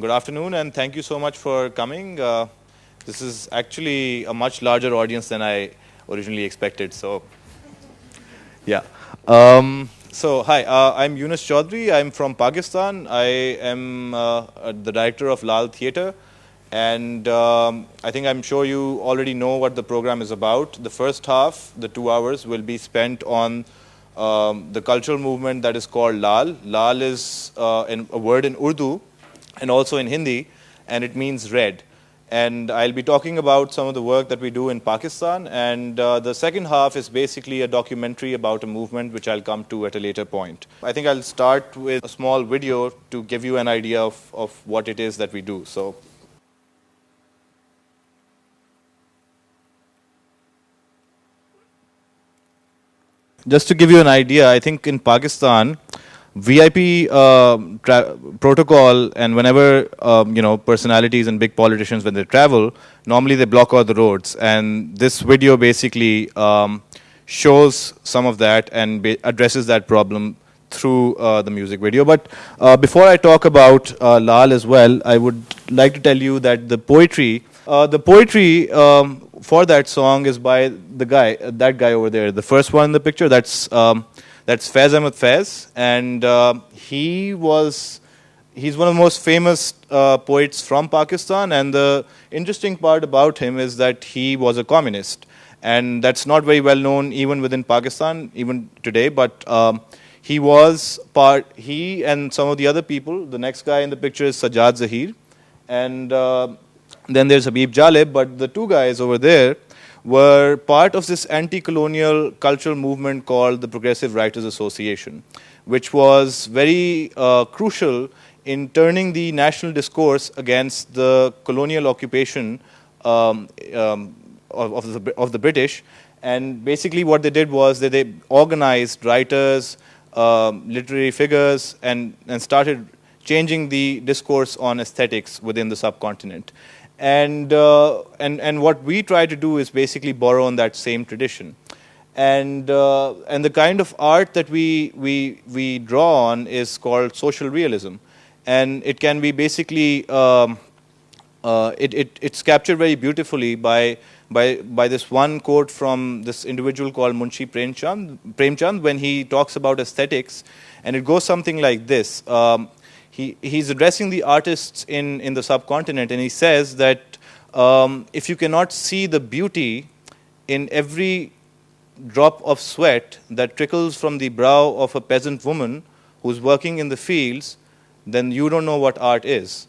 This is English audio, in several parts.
Good afternoon and thank you so much for coming. Uh, this is actually a much larger audience than I originally expected. So, yeah. Um, so, hi, uh, I'm Yunus Chaudhry. I'm from Pakistan. I am uh, the director of Lal Theatre. And um, I think I'm sure you already know what the program is about. The first half, the two hours, will be spent on um, the cultural movement that is called Lal. Lal is uh, a word in Urdu and also in Hindi, and it means red. And I'll be talking about some of the work that we do in Pakistan. And uh, the second half is basically a documentary about a movement, which I'll come to at a later point. I think I'll start with a small video to give you an idea of, of what it is that we do. So. Just to give you an idea, I think in Pakistan, VIP uh, protocol and whenever um, you know personalities and big politicians when they travel, normally they block all the roads. And this video basically um, shows some of that and addresses that problem through uh, the music video. But uh, before I talk about uh, Lal as well, I would like to tell you that the poetry, uh, the poetry um, for that song is by the guy, that guy over there, the first one in the picture. That's um, that's Faiz Ahmed Faiz, and uh, he was he's one of the most famous uh, poets from Pakistan. And the interesting part about him is that he was a communist, and that's not very well known even within Pakistan, even today. But um, he was part. He and some of the other people. The next guy in the picture is Sajjad Zahir, and uh, then there's Habib Jalib. But the two guys over there were part of this anti-colonial cultural movement called the Progressive Writers Association, which was very uh, crucial in turning the national discourse against the colonial occupation um, um, of, of, the, of the British. And basically what they did was that they organized writers, um, literary figures, and, and started changing the discourse on aesthetics within the subcontinent. And, uh, and, and what we try to do is basically borrow on that same tradition. And, uh, and the kind of art that we, we, we draw on is called social realism. And it can be basically, um, uh, it, it, it's captured very beautifully by, by, by this one quote from this individual called Munshi Premchand, Premchand when he talks about aesthetics. And it goes something like this. Um, he, he's addressing the artists in, in the subcontinent and he says that um, if you cannot see the beauty in every drop of sweat that trickles from the brow of a peasant woman who's working in the fields, then you don't know what art is.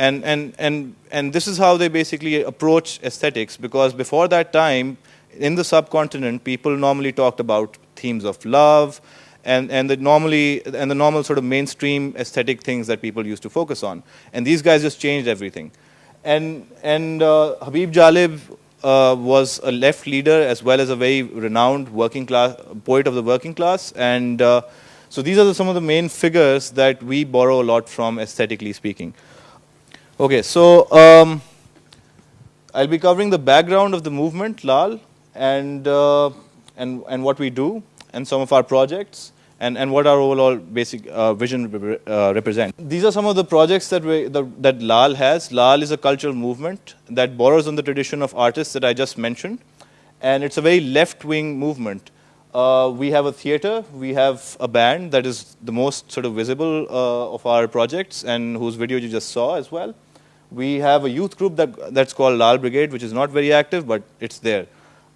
And, and, and, and this is how they basically approach aesthetics because before that time, in the subcontinent, people normally talked about themes of love, and, and the normally and the normal sort of mainstream aesthetic things that people used to focus on. And these guys just changed everything. And and uh, Habib Jalib uh, was a left leader as well as a very renowned working class poet of the working class. And uh, so these are the, some of the main figures that we borrow a lot from aesthetically speaking. Okay, so um, I'll be covering the background of the movement, Lal, and uh, and and what we do and some of our projects and, and what our overall basic uh, vision uh, represent. These are some of the projects that, we, the, that LAL has. LAL is a cultural movement that borrows on the tradition of artists that I just mentioned. And it's a very left-wing movement. Uh, we have a theater, we have a band that is the most sort of visible uh, of our projects and whose video you just saw as well. We have a youth group that, that's called Lal Brigade, which is not very active, but it's there.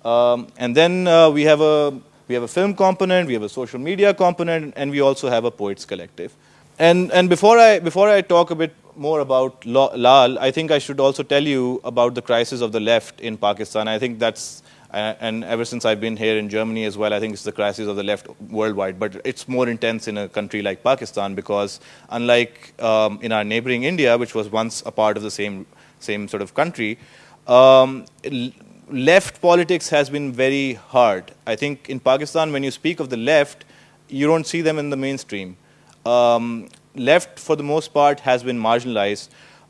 Um, and then uh, we have a we have a film component, we have a social media component, and we also have a poets collective. And, and before, I, before I talk a bit more about Lal, I think I should also tell you about the crisis of the left in Pakistan. I think that's, uh, and ever since I've been here in Germany as well, I think it's the crisis of the left worldwide. But it's more intense in a country like Pakistan because unlike um, in our neighboring India, which was once a part of the same, same sort of country, um, left politics has been very hard. I think in Pakistan, when you speak of the left, you don't see them in the mainstream. Um, left, for the most part, has been marginalized.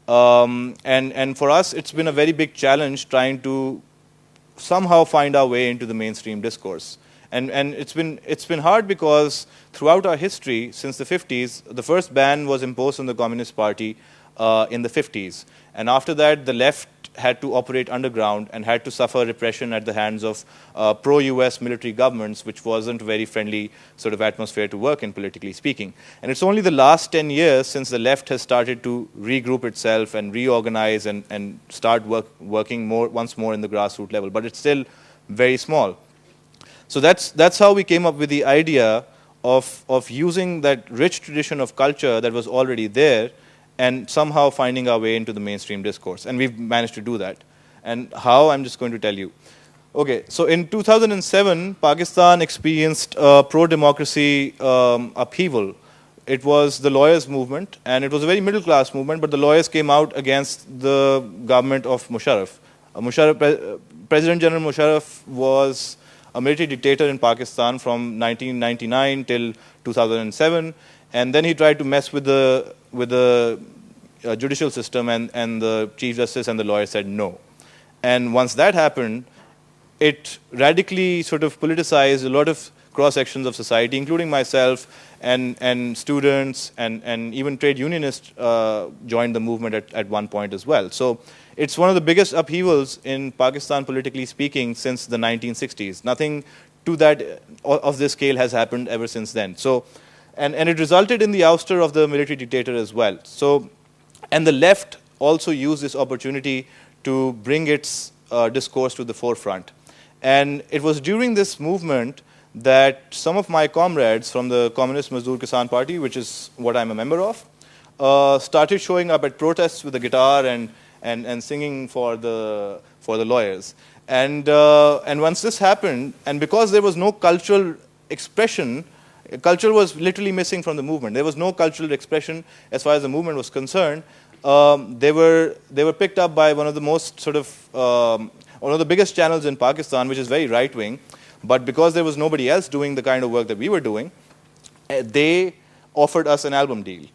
Um, and, and for us, it's been a very big challenge trying to somehow find our way into the mainstream discourse. And, and it's, been, it's been hard because throughout our history, since the 50s, the first ban was imposed on the Communist Party uh, in the 50s. And after that, the left had to operate underground and had to suffer repression at the hands of uh, pro-US military governments, which wasn't a very friendly sort of atmosphere to work in, politically speaking. And it's only the last 10 years since the left has started to regroup itself and reorganize and, and start work, working more once more in the grassroots level, but it's still very small. So that's, that's how we came up with the idea of, of using that rich tradition of culture that was already there and somehow finding our way into the mainstream discourse. And we've managed to do that. And how, I'm just going to tell you. Okay, so in 2007, Pakistan experienced a pro-democracy um, upheaval. It was the lawyers' movement, and it was a very middle-class movement, but the lawyers came out against the government of Musharraf. Uh, Musharraf Pre President General Musharraf was a military dictator in Pakistan from 1999 till 2007, and then he tried to mess with the with the uh, judicial system and, and the Chief Justice and the lawyer said no. And once that happened, it radically sort of politicized a lot of cross sections of society, including myself and, and students and, and even trade unionists uh, joined the movement at, at one point as well. So it's one of the biggest upheavals in Pakistan, politically speaking, since the 1960s. Nothing to that of this scale has happened ever since then. So and, and it resulted in the ouster of the military dictator as well. So, and the left also used this opportunity to bring its uh, discourse to the forefront. And it was during this movement that some of my comrades from the Communist Mazdoor Kisan Party, which is what I'm a member of, uh, started showing up at protests with a guitar and, and, and singing for the, for the lawyers. And, uh, and once this happened, and because there was no cultural expression Culture was literally missing from the movement. There was no cultural expression as far as the movement was concerned. Um, they were they were picked up by one of the most sort of um, one of the biggest channels in Pakistan, which is very right wing. But because there was nobody else doing the kind of work that we were doing, eh, they offered us an album deal,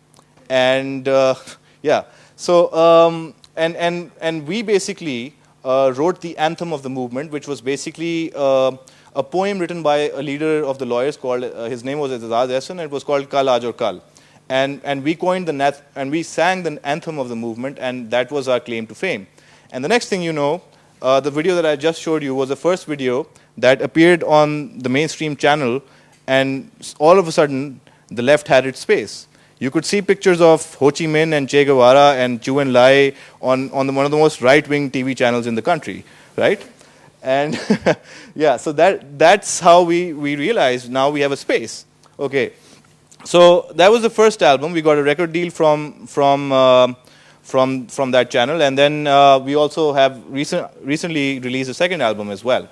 and uh, yeah. So um, and and and we basically uh, wrote the anthem of the movement, which was basically. Uh, a poem written by a leader of the lawyers called, uh, his name was Aitzaz Ahsan, it was called Kal Aaj Kal. And, and we coined the, nath and we sang the anthem of the movement, and that was our claim to fame. And the next thing you know, uh, the video that I just showed you was the first video that appeared on the mainstream channel, and all of a sudden, the left had its space. You could see pictures of Ho Chi Minh and Che Guevara and Zhou Enlai on, on the, one of the most right-wing TV channels in the country, right? And yeah, so that, that's how we, we realized now we have a space. Okay, so that was the first album. We got a record deal from, from, uh, from, from that channel. And then uh, we also have recent, recently released a second album as well.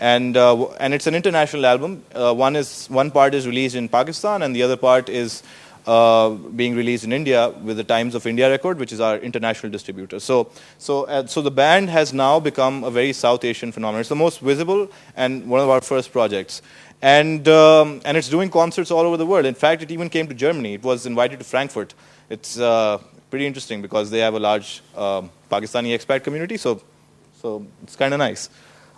And, uh, and it's an international album. Uh, one, is, one part is released in Pakistan and the other part is uh, being released in India with the Times of India record, which is our international distributor. So, so, uh, so the band has now become a very South Asian phenomenon. It's the most visible and one of our first projects. And, um, and it's doing concerts all over the world. In fact, it even came to Germany. It was invited to Frankfurt. It's uh, pretty interesting because they have a large um, Pakistani expat community, so, so it's kind of nice.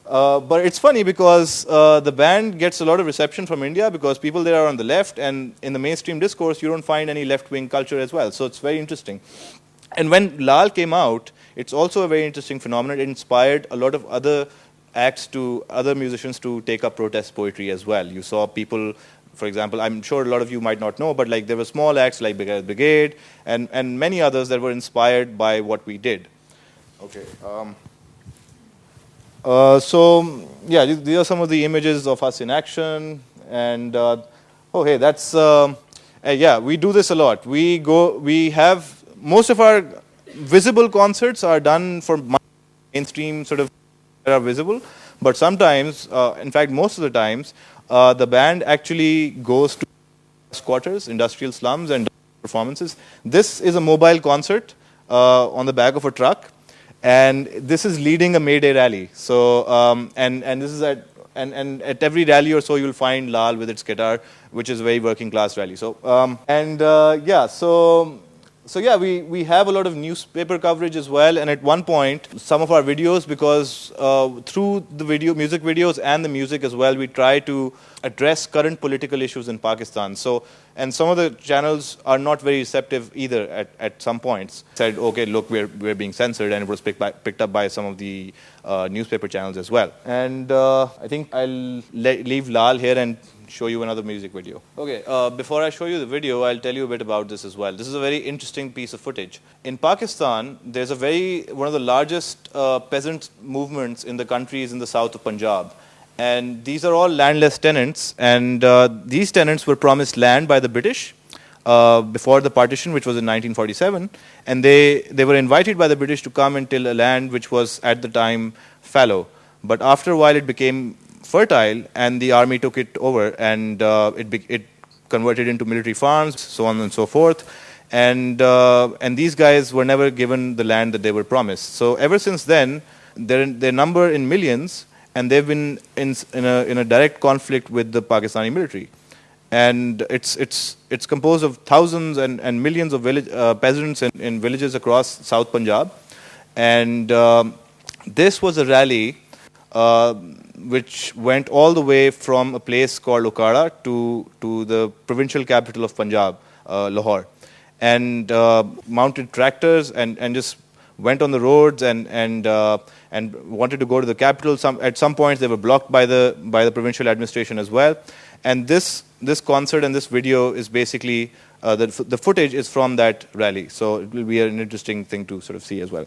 Uh, but it's funny because uh, the band gets a lot of reception from India because people there are on the left, and in the mainstream discourse, you don't find any left-wing culture as well. So it's very interesting. And when Lal came out, it's also a very interesting phenomenon. It inspired a lot of other acts to other musicians to take up protest poetry as well. You saw people, for example, I'm sure a lot of you might not know, but like there were small acts like Brigade and, and many others that were inspired by what we did. Okay. Um, uh, so yeah, these are some of the images of us in action. And uh, oh, hey, that's uh, yeah, we do this a lot. We go, we have most of our visible concerts are done for mainstream sort of that are visible, but sometimes, uh, in fact, most of the times, uh, the band actually goes to squatters, industrial slums, and performances. This is a mobile concert uh, on the back of a truck and this is leading a May Day rally. So, um, and, and this is at, and, and at every rally or so, you'll find Lal with its guitar, which is a very working class rally. So, um, and uh, yeah, so, so yeah, we, we have a lot of newspaper coverage as well. And at one point, some of our videos, because uh, through the video, music videos and the music as well, we try to address current political issues in Pakistan. So and some of the channels are not very receptive either at, at some points. Said, okay, look, we're, we're being censored, and it was picked, by, picked up by some of the uh, newspaper channels as well. And uh, I think I'll leave Lal here and show you another music video. Okay, uh, before I show you the video, I'll tell you a bit about this as well. This is a very interesting piece of footage. In Pakistan, there's a very, one of the largest uh, peasant movements in the countries in the south of Punjab. And these are all landless tenants, and uh, these tenants were promised land by the British uh, before the partition, which was in 1947, and they, they were invited by the British to come and till a land which was at the time fallow. But after a while, it became fertile, and the army took it over, and uh, it, it converted into military farms, so on and so forth. And, uh, and these guys were never given the land that they were promised. So ever since then, their, their number in millions and they've been in, in, a, in a direct conflict with the Pakistani military. And it's, it's, it's composed of thousands and, and millions of village, uh, peasants in, in villages across South Punjab. And um, this was a rally uh, which went all the way from a place called Okara to, to the provincial capital of Punjab, uh, Lahore. And uh, mounted tractors and, and just went on the roads and, and, uh, and wanted to go to the capital. Some, at some points, they were blocked by the, by the provincial administration as well. And this, this concert and this video is basically, uh, the, the footage is from that rally. So it will be an interesting thing to sort of see as well.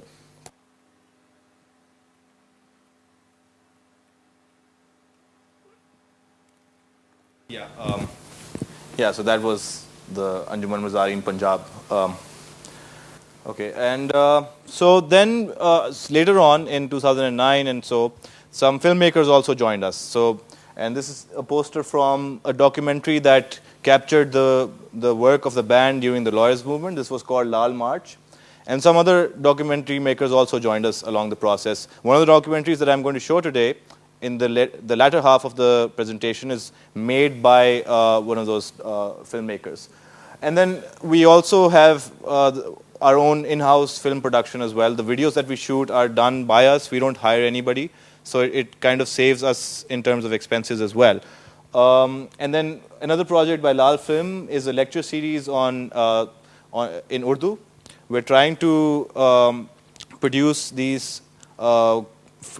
Yeah, um, yeah. So that was the Anjuman Mazareen Punjab. Um, Okay, and uh, so then uh, later on in 2009 and so, some filmmakers also joined us. So, and this is a poster from a documentary that captured the, the work of the band during the lawyers movement. This was called Lal March. And some other documentary makers also joined us along the process. One of the documentaries that I'm going to show today in the, the latter half of the presentation is made by uh, one of those uh, filmmakers. And then we also have uh, our own in-house film production as well. The videos that we shoot are done by us. We don't hire anybody. So it, it kind of saves us in terms of expenses as well. Um, and then another project by Lal Film is a lecture series on, uh, on in Urdu. We're trying to um, produce these uh,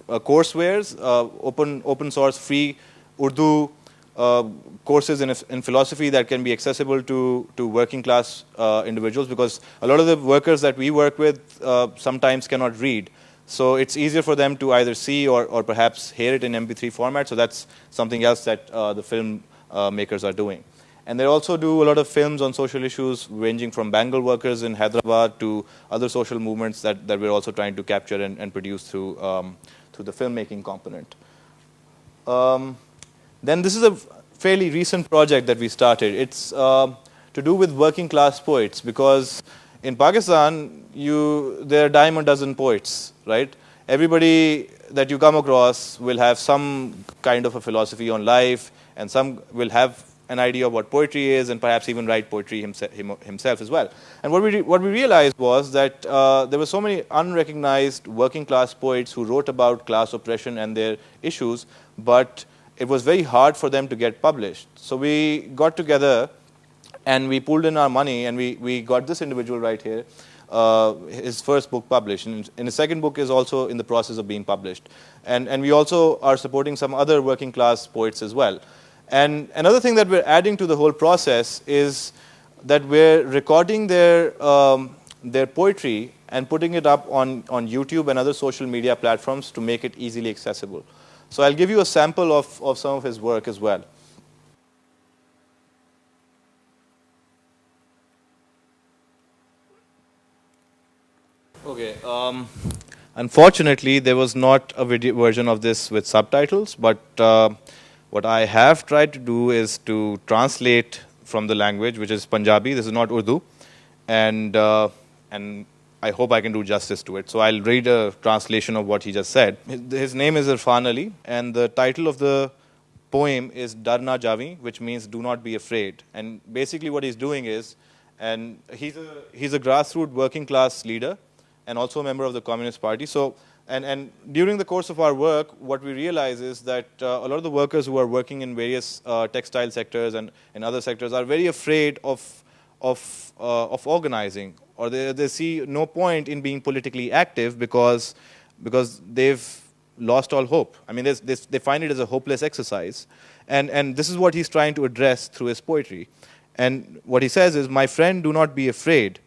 uh, coursewares, uh, open, open source, free Urdu uh, courses in, in, philosophy that can be accessible to, to working class uh, individuals because a lot of the workers that we work with sometimes cannot read. So it's easier for them to either see or, or perhaps hear it in MP3 format. So that's something else that uh, the film uh, makers are doing. And they also do a lot of films on social issues ranging from bangle workers in Hyderabad to other social movements that, that we're also trying to capture and, and produce through, um, through the filmmaking component. Um, then this is a fairly recent project that we started. It's uh, to do with working class poets because in Pakistan, you, there are dime a dozen poets, right? Everybody that you come across will have some kind of a philosophy on life and some will have an idea of what poetry is and perhaps even write poetry himself, himself as well. And what we, what we realized was that uh, there were so many unrecognized working class poets who wrote about class oppression and their issues, but it was very hard for them to get published. So we got together and we pulled in our money and we, we got this individual right here, uh, his first book published. And, and his second book is also in the process of being published. And, and we also are supporting some other working class poets as well. And another thing that we're adding to the whole process is that we're recording their, um, their poetry and putting it up on, on YouTube and other social media platforms to make it easily accessible. So I'll give you a sample of, of some of his work as well. Okay. Um, unfortunately, there was not a video version of this with subtitles, but uh, what I have tried to do is to translate from the language, which is Punjabi. This is not Urdu, and uh, and I hope I can do justice to it. So I'll read a translation of what he just said. His name is Irfan Ali, and the title of the poem is Darna Javi, which means do not be afraid. And basically what he's doing is, and he's a, he's a grassroots working class leader and also a member of the Communist Party. So And, and during the course of our work, what we realize is that uh, a lot of the workers who are working in various uh, textile sectors and, and other sectors are very afraid of, of, uh, of organizing, or they, they see no point in being politically active because, because they've lost all hope. I mean, they, they find it as a hopeless exercise. And, and this is what he's trying to address through his poetry. And what he says is, my friend, do not be afraid.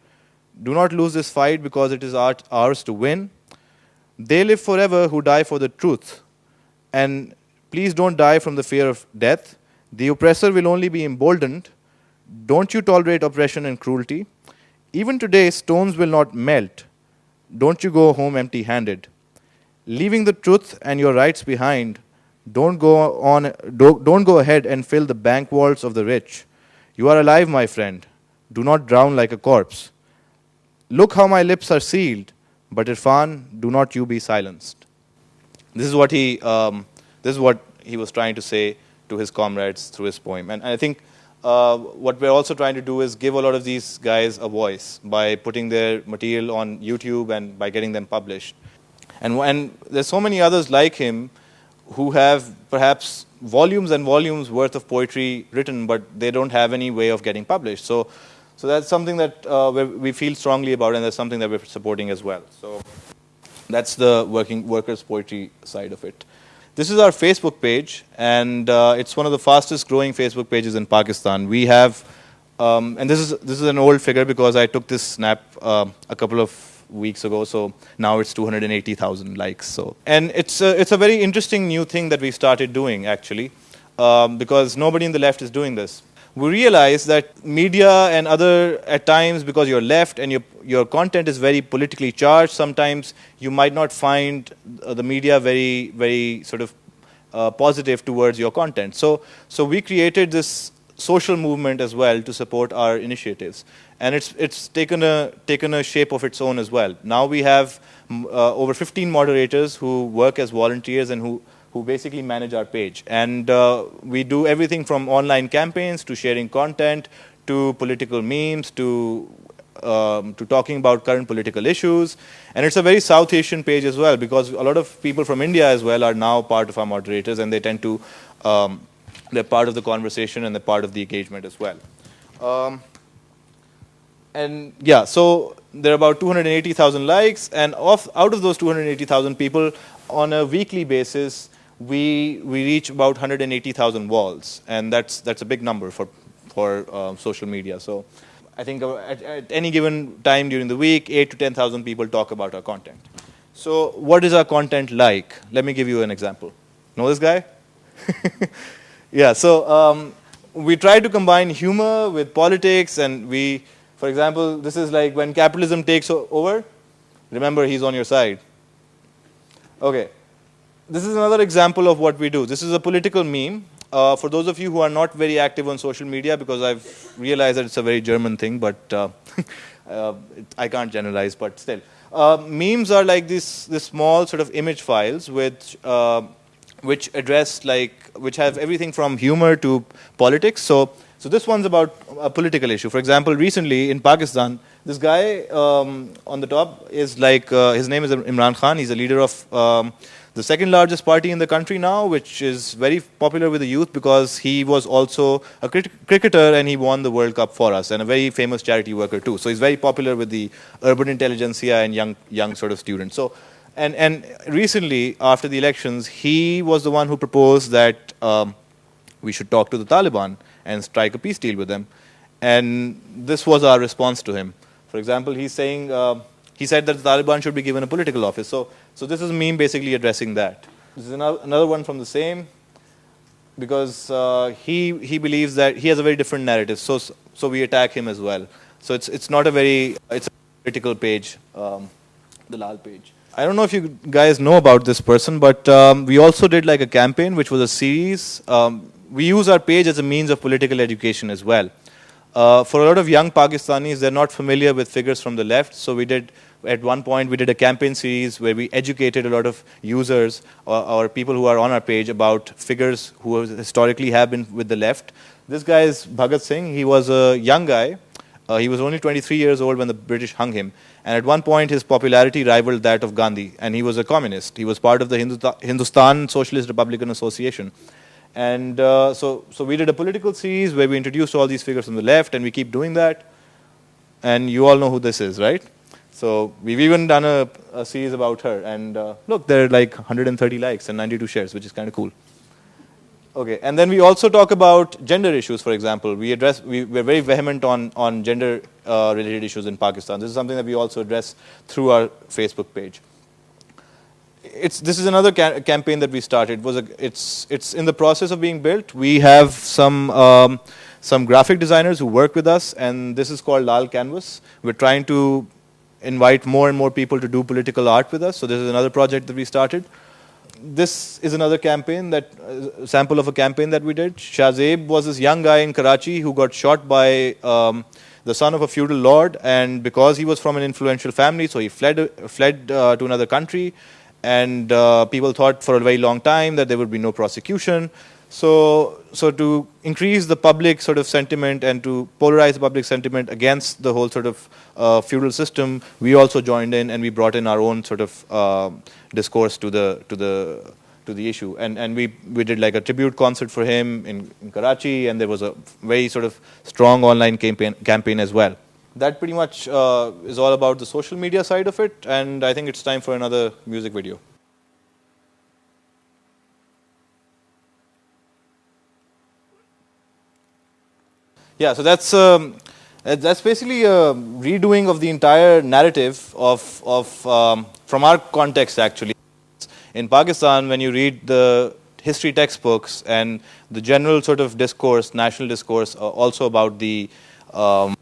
Do not lose this fight because it is ours to win. They live forever who die for the truth. And please don't die from the fear of death. The oppressor will only be emboldened. Don't you tolerate oppression and cruelty. Even today, stones will not melt. Don't you go home empty handed. Leaving the truth and your rights behind, don't go, on, don't go ahead and fill the bank vaults of the rich. You are alive, my friend. Do not drown like a corpse. Look how my lips are sealed. But Irfan, do not you be silenced. This is what he, um, this is what he was trying to say to his comrades through his poem. And, I think uh, what we're also trying to do is give a lot of these guys a voice by putting their material on YouTube and by getting them published. And, and there's so many others like him who have perhaps volumes and volumes worth of poetry written, but they don't have any way of getting published. So so that's something that uh, we feel strongly about, and that's something that we're supporting as well. So that's the working workers' poetry side of it. This is our Facebook page, and uh, it's one of the fastest growing Facebook pages in Pakistan. We have, um, and this is this is an old figure because I took this snap uh, a couple of weeks ago. So now it's 280,000 likes. So and it's a, it's a very interesting new thing that we started doing actually, um, because nobody in the left is doing this we realize that media and other, at times, because you're left and your, your content is very politically charged, sometimes you might not find the media very, very sort of uh, positive towards your content. So, so we created this social movement as well to support our initiatives. And it's, it's taken, a, taken a shape of its own as well. Now we have uh, over 15 moderators who work as volunteers and who who basically manage our page. And uh, we do everything from online campaigns to sharing content to political memes to um, to talking about current political issues. And it's a very South Asian page as well because a lot of people from India as well are now part of our moderators and they tend to, um, they're part of the conversation and they're part of the engagement as well. Um, and yeah, so there are about 280,000 likes and off, out of those 280,000 people on a weekly basis, we, we reach about 180,000 walls, and that's, that's a big number for, for uh, social media. So I think uh, at, at, any given time during the week, 8 to 10,000 people talk about our content. So what is our content like? Let me give you an example. Know this guy? yeah, so um, we try to combine humor with politics, and we, for example, this is like when capitalism takes over, remember he's on your side. Okay, this is another example of what we do. This is a political meme. Uh, for those of you who are not very active on social media, because I've realized that it's a very German thing, but uh, uh, I can't generalize, but still. Uh, memes are like these, this small sort of image files which, uh, which address like, which have everything from humor to politics. So, so this one's about a political issue. For example, recently in Pakistan, this guy um, on the top is like, uh, his name is Imran Khan. He's a leader of um, the second largest party in the country now, which is very popular with the youth because he was also a cricketer and he won the World Cup for us and a very famous charity worker too. So he's very popular with the urban intelligentsia and young, young sort of students. So, and, and recently, after the elections, he was the one who proposed that um, we should talk to the Taliban and strike a peace deal with them. And this was our response to him. For example, he's saying, uh, he said that the Taliban should be given a political office. So, so this is meme basically addressing that. This is another one from the same, because uh, he, he believes that he has a very different narrative. So, so we attack him as well. So it's, it's not a very, it's a critical page, um, the Lal page. I don't know if you guys know about this person, but um, we also did like a campaign, which was a series. Um, we use our page as a means of political education as well. Uh, for a lot of young Pakistanis, they're not familiar with figures from the left, so we did, at one point, we did a campaign series where we educated a lot of users or, or people who are on our page about figures who historically have been with the left. This guy is Bhagat Singh. He was a young guy. Uh, he was only 23 years old when the British hung him. And at one point, his popularity rivaled that of Gandhi, and he was a communist. He was part of the Hindustan Socialist Republican Association. And uh, so, so we did a political series where we introduced all these figures from the left, and we keep doing that. And you all know who this is, right? So we've even done a, a series about her. And uh, look, there are like 130 likes and 92 shares, which is kind of cool. Okay, and then we also talk about gender issues, for example. We address, we, we're very vehement on, on gender uh, related issues in Pakistan. This is something that we also address through our Facebook page. It's, this is another ca campaign that we started. Was a, it's, it's in the process of being built. We have some, um, some graphic designers who work with us, and this is called Lal Canvas. We're trying to invite more and more people to do political art with us. So this is another project that we started this is another campaign that uh, sample of a campaign that we did. Shahzeb was this young guy in Karachi who got shot by um, the son of a feudal lord, and because he was from an influential family, so he fled fled uh, to another country, and uh, people thought for a very long time that there would be no prosecution. So, so to increase the public sort of sentiment and to polarize the public sentiment against the whole sort of uh, feudal system, we also joined in and we brought in our own sort of uh, discourse to the to the to the issue. And and we we did like a tribute concert for him in, in Karachi, and there was a very sort of strong online campaign campaign as well. That pretty much uh, is all about the social media side of it, and I think it's time for another music video. Yeah, so that's um, that's basically a redoing of the entire narrative of of um, from our context actually. In Pakistan, when you read the history textbooks and the general sort of discourse, national discourse, uh, also about the um,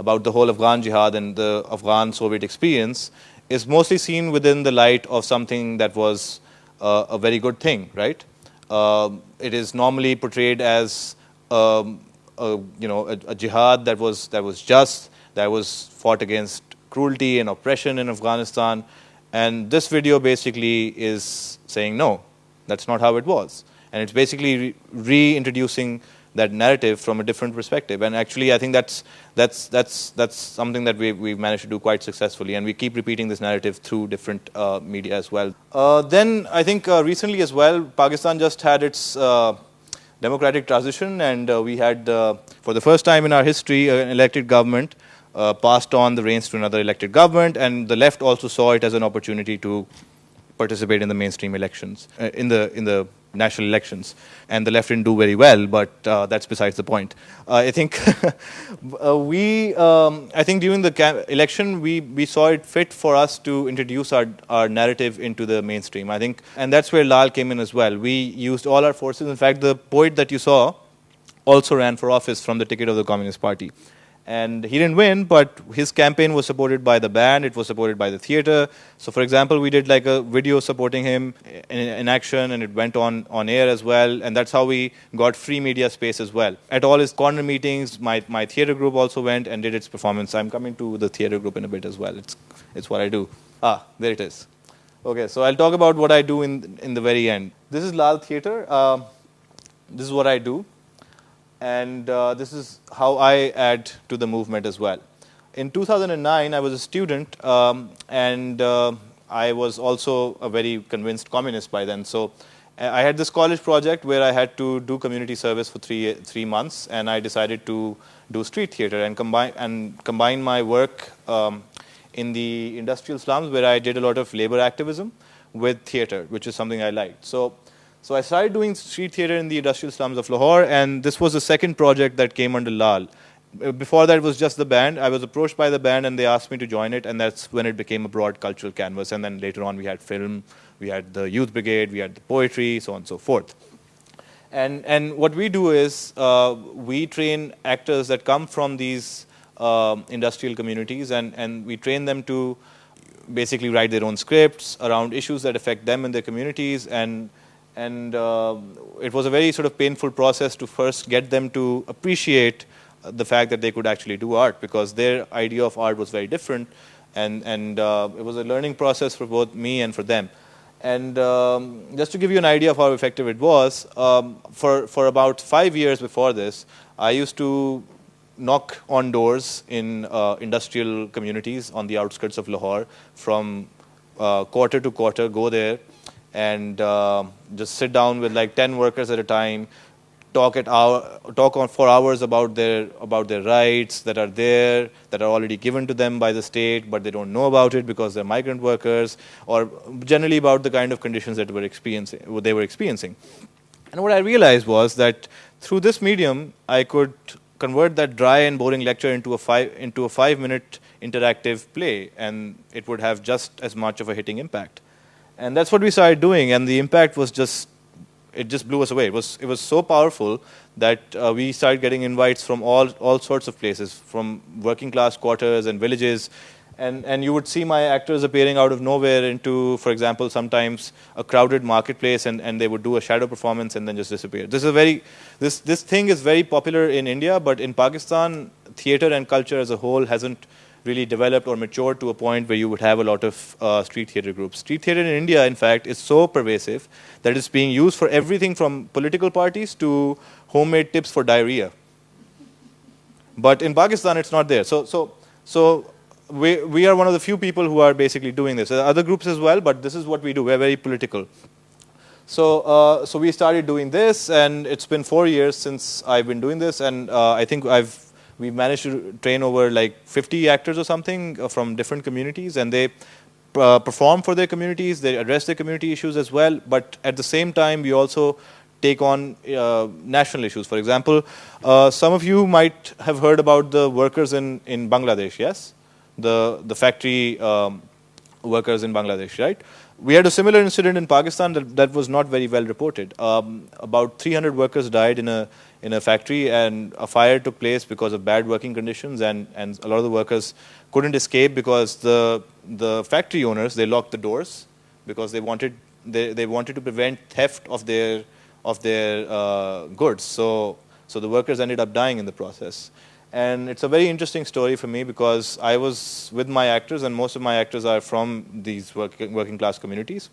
about the whole Afghan jihad and the Afghan Soviet experience, is mostly seen within the light of something that was uh, a very good thing, right? Uh, it is normally portrayed as um, a, you know, a, a, jihad that was, that was just, that was fought against cruelty and oppression in Afghanistan. And this video basically is saying, no, that's not how it was. And it's basically re reintroducing that narrative from a different perspective. And actually, I think that's, that's, that's, that's something that we, we've managed to do quite successfully. And we keep repeating this narrative through different uh, media as well. Uh, then I think uh, recently as well, Pakistan just had its uh, democratic transition, and uh, we had, uh, for the first time in our history, an elected government passed on the reins to another elected government, and the left also saw it as an opportunity to participate in the mainstream elections, in the in the national elections. And the left didn't do very well, but uh, that's besides the point. Uh, I think uh, we, um, I think during the election, we, we saw it fit for us to introduce our, our narrative into the mainstream. I think, and that's where Lal came in as well. We used all our forces. In fact, the poet that you saw also ran for office from the ticket of the Communist Party. And he didn't win, but his campaign was supported by the band, it was supported by the theater. So for example, we did like a video supporting him in, in, action and it went on, on air as well. And that's how we got free media space as well. At all his corner meetings, my, my theater group also went and did its performance. I'm coming to the theater group in a bit as well. It's, it's what I do. Ah, there it is. Okay, so I'll talk about what I do in, in the very end. This is Lal Theater. Uh, this is what I do and uh, this is how I add to the movement as well. In 2009, I was a student, um, and uh, I was also a very convinced communist by then. So uh, I had this college project where I had to do community service for three three months, and I decided to do street theater and combine and combine my work um, in the industrial slums where I did a lot of labor activism with theater, which is something I liked. So so I started doing street theater in the industrial slums of Lahore, and this was the second project that came under Lal. Uh, before that, was just the band. I was approached by the band, and they asked me to join it, and that's when it became a broad cultural canvas. And then later on, we had film, we had the youth brigade, we had the poetry, so on and so forth. And and what we do is uh, we train actors that come from these um, industrial communities, and and we train them to basically write their own scripts around issues that affect them and their communities, and and uh, it was a very sort of painful process to first get them to appreciate the fact that they could actually do art because their idea of art was very different and, and uh, it was a learning process for both me and for them. And um, just to give you an idea of how effective it was, um, for, for about five years before this, I used to knock on doors in uh, industrial communities on the outskirts of Lahore from uh, quarter to quarter, go there and uh, just sit down with like 10 workers at a time, talk at hour, talk on for hours about their about their rights that are there that are already given to them by the state, but they don't know about it because they're migrant workers, or generally about the kind of conditions that were experiencing what they were experiencing. And what I realized was that through this medium, I could convert that dry and boring lecture into a five into a five minute interactive play, and it would have just as much of a hitting impact. And that's what we started doing, and the impact was just it just blew us away. It was it was so powerful that uh, we started getting invites from all all sorts of places, from working class quarters and villages, and and you would see my actors appearing out of nowhere into, for example, sometimes a crowded marketplace, and and they would do a shadow performance and then just disappear. This is very this this thing is very popular in India, but in Pakistan, theater and culture as a whole hasn't really developed or matured to a point where you would have a lot of uh, street theater groups. Street theater in India, in fact, is so pervasive that it's being used for everything from political parties to homemade tips for diarrhea. But in Pakistan, it's not there. So, so, so we, we are one of the few people who are basically doing this. There are other groups as well, but this is what we do. We're very political. So, uh, so we started doing this, and it's been four years since I've been doing this, and uh, I think I've we managed to train over like 50 actors or something uh, from different communities and they uh, perform for their communities, they address their community issues as well, but at the same time we also take on uh, national issues. For example, uh, some of you might have heard about the workers in, in Bangladesh, yes? The, the factory um, workers in Bangladesh, right? We had a similar incident in Pakistan that, that was not very well reported. Um, about 300 workers died in a in a factory and a fire took place because of bad working conditions and, and a lot of the workers couldn't escape because the, the factory owners, they locked the doors because they wanted, they, they wanted to prevent theft of their, of their uh, goods. So, so the workers ended up dying in the process. And it's a very interesting story for me because I was with my actors and most of my actors are from these working, working class communities.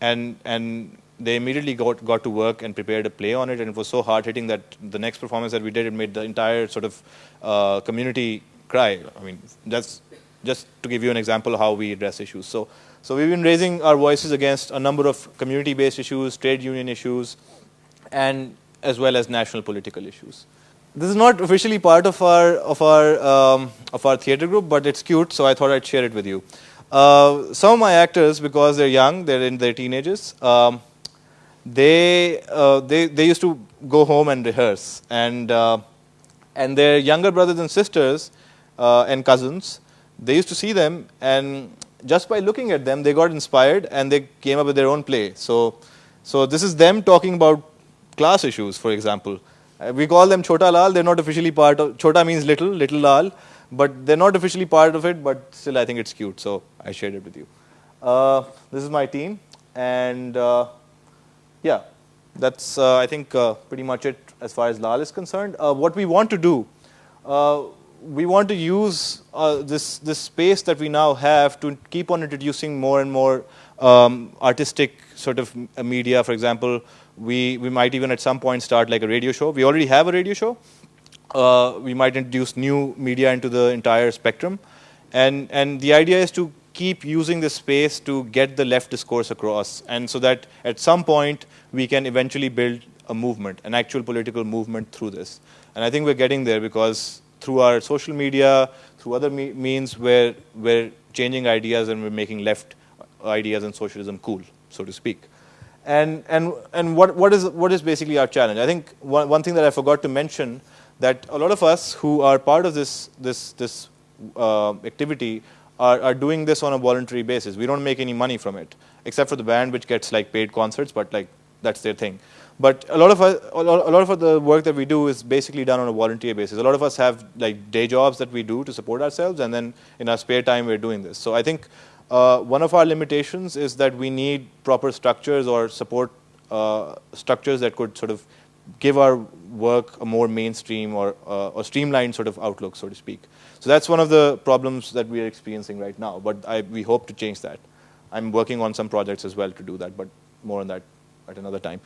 And, and they immediately got, got to work and prepared a play on it, and it was so hard hitting that the next performance that we did, it made the entire sort of uh, community cry. I mean, that's just to give you an example of how we address issues. So, so we've been raising our voices against a number of community-based issues, trade union issues, and as well as national political issues. This is not officially part of our of our um, of our theater group, but it's cute, so I thought I'd share it with you. Uh, some of my actors, because they're young, they're in their teenagers. Um, they, uh, they, they used to go home and rehearse. And, uh, and their younger brothers and sisters uh, and cousins, they used to see them and just by looking at them, they got inspired and they came up with their own play. So, so this is them talking about class issues, for example. Uh, we call them Chota Lal. They're not officially part of, Chota means little, little Lal. But they're not officially part of it, but still I think it's cute. So I shared it with you. Uh, this is my team. And uh, yeah, that's, uh, I think, uh, pretty much it as far as LAL is concerned. Uh, what we want to do, we want to use this, this space that we now have to keep on introducing more and more um, artistic sort of media. For example, we, we might even at some point start like a radio show. We already have a radio show. Uh, we might introduce new media into the entire spectrum. And, and the idea is to keep using this space to get the left discourse across, and so that at some point we can eventually build a movement, an actual political movement through this. And I think we're getting there because through our social media, through other me means, we're, we're changing ideas and we're making left ideas and socialism cool, so to speak. And, and, and what, what, is, what is basically our challenge? I think one, one thing that I forgot to mention that a lot of us who are part of this, this, this uh, activity are, are doing this on a voluntary basis. We don't make any money from it, except for the band, which gets like paid concerts, but like that's their thing. But a lot of us, a lot of the work that we do is basically done on a volunteer basis. A lot of us have like day jobs that we do to support ourselves, and then in our spare time we're doing this. So I think uh, one of our limitations is that we need proper structures or support uh, structures that could sort of give our work a more mainstream or, uh, or streamlined sort of outlook, so to speak. So that's one of the problems that we are experiencing right now, but I, we hope to change that. I'm working on some projects as well to do that, but more on that at another time.